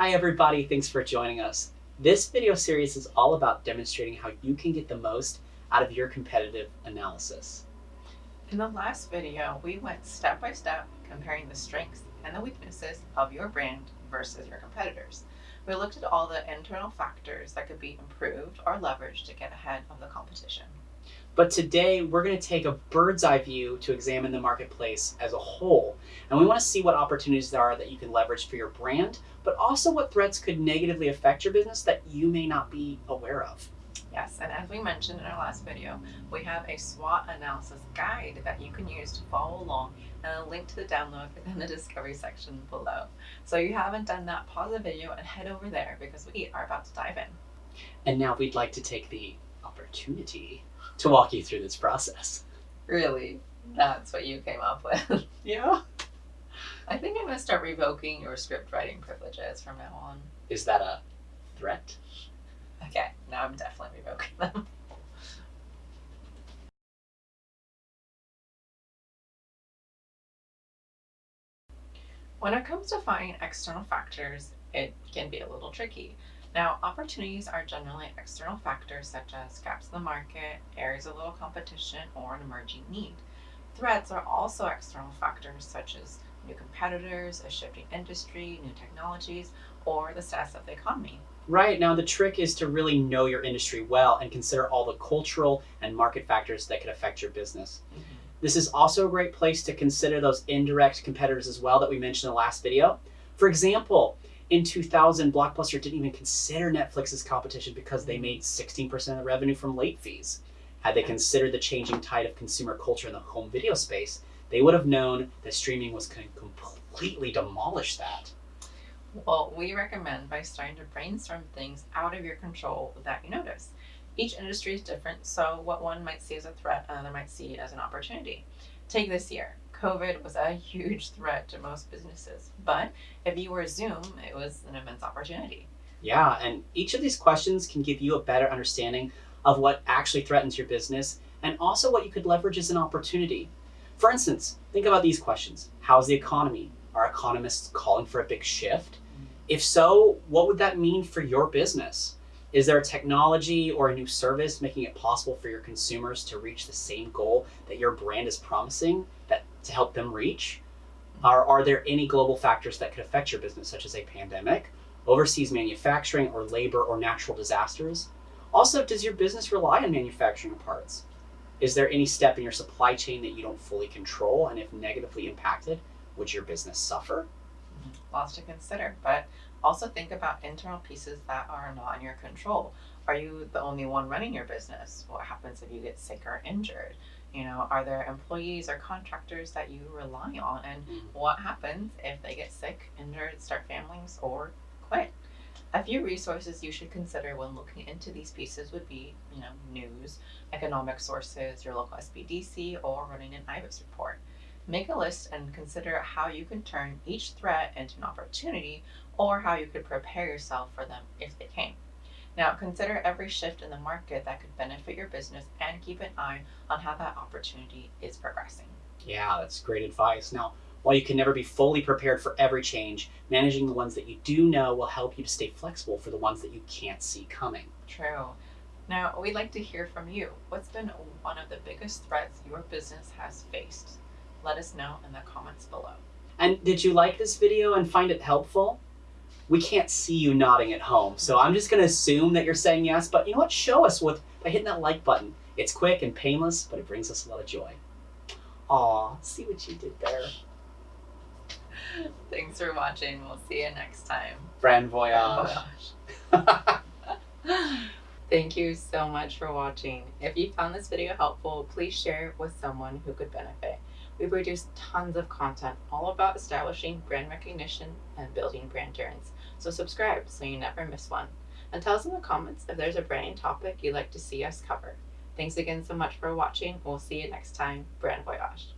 Hi everybody, thanks for joining us. This video series is all about demonstrating how you can get the most out of your competitive analysis. In the last video, we went step by step comparing the strengths and the weaknesses of your brand versus your competitors. We looked at all the internal factors that could be improved or leveraged to get ahead of the competition. But today we're going to take a bird's eye view to examine the marketplace as a whole. And we want to see what opportunities there are that you can leverage for your brand, but also what threats could negatively affect your business that you may not be aware of. Yes, and as we mentioned in our last video, we have a SWOT analysis guide that you can use to follow along and a link to the download in the discovery section below. So if you haven't done that, pause the video and head over there because we are about to dive in. And now we'd like to take the opportunity to walk you through this process. Really? That's what you came up with? Yeah. I think I'm going to start revoking your script writing privileges from now on. Is that a threat? Okay, now I'm definitely revoking them. When it comes to finding external factors, it can be a little tricky. Now, opportunities are generally external factors such as gaps in the market, areas of little competition, or an emerging need. Threats are also external factors such as new competitors, a shifting industry, new technologies, or the status of the economy. Right. Now, the trick is to really know your industry well and consider all the cultural and market factors that could affect your business. Mm-hmm. This is also a great place to consider those indirect competitors as well that we mentioned in the last video. For example, in 2000, Blockbuster didn't even consider Netflix's competition because they made 16% of the revenue from late fees. Had they considered the changing tide of consumer culture in the home video space, they would have known that streaming was going to completely demolish that. Well, we recommend by starting to brainstorm things out of your control that you notice. Each industry is different, so what one might see as a threat, another might see as an opportunity. Take this year. COVID was a huge threat to most businesses, but if you were Zoom, it was an immense opportunity. Yeah, and each of these questions can give you a better understanding of what actually threatens your business and also what you could leverage as an opportunity. For instance, think about these questions. How's the economy? Are economists calling for a big shift? Mm-hmm. If so, what would that mean for your business? Is there a technology or a new service making it possible for your consumers to reach the same goal that your brand is promising that to help them reach? Are, are there any global factors that could affect your business, such as a pandemic, overseas manufacturing, or labor or natural disasters? Also, does your business rely on manufacturing parts? Is there any step in your supply chain that you don't fully control? And if negatively impacted, would your business suffer? Lots to consider, but also think about internal pieces that are not in your control. Are you the only one running your business? What happens if you get sick or injured? You know, are there employees or contractors that you rely on? And Mhm. what happens if they get sick, injured, start families, or quit? A few resources you should consider when looking into these pieces would be, you know, news, economic sources, your local SBDC, or running an IBIS report. Make a list and consider how you can turn each threat into an opportunity or how you could prepare yourself for them if they came. Now, consider every shift in the market that could benefit your business and keep an eye on how that opportunity is progressing. Yeah, that's great advice. Now, while you can never be fully prepared for every change, managing the ones that you do know will help you to stay flexible for the ones that you can't see coming. True. Now, we'd like to hear from you. What's been one of the biggest threats your business has faced? Let us know in the comments below. And did you like this video and find it helpful? We can't see you nodding at home, so I'm just gonna assume that you're saying yes, but you know what? Show us with by hitting that like button. It's quick and painless, but it brings us a lot of joy. Aw, see what you did there. Thanks for watching. We'll see you next time. Brand voyage. Thank you so much for watching. If you found this video helpful, please share it with someone who could benefit. We produce tons of content all about establishing brand recognition and building brand endurance. So subscribe so you never miss one. And tell us in the comments if there's a branding topic you'd like to see us cover. Thanks again so much for watching. We'll see you next time. Brand Voyage.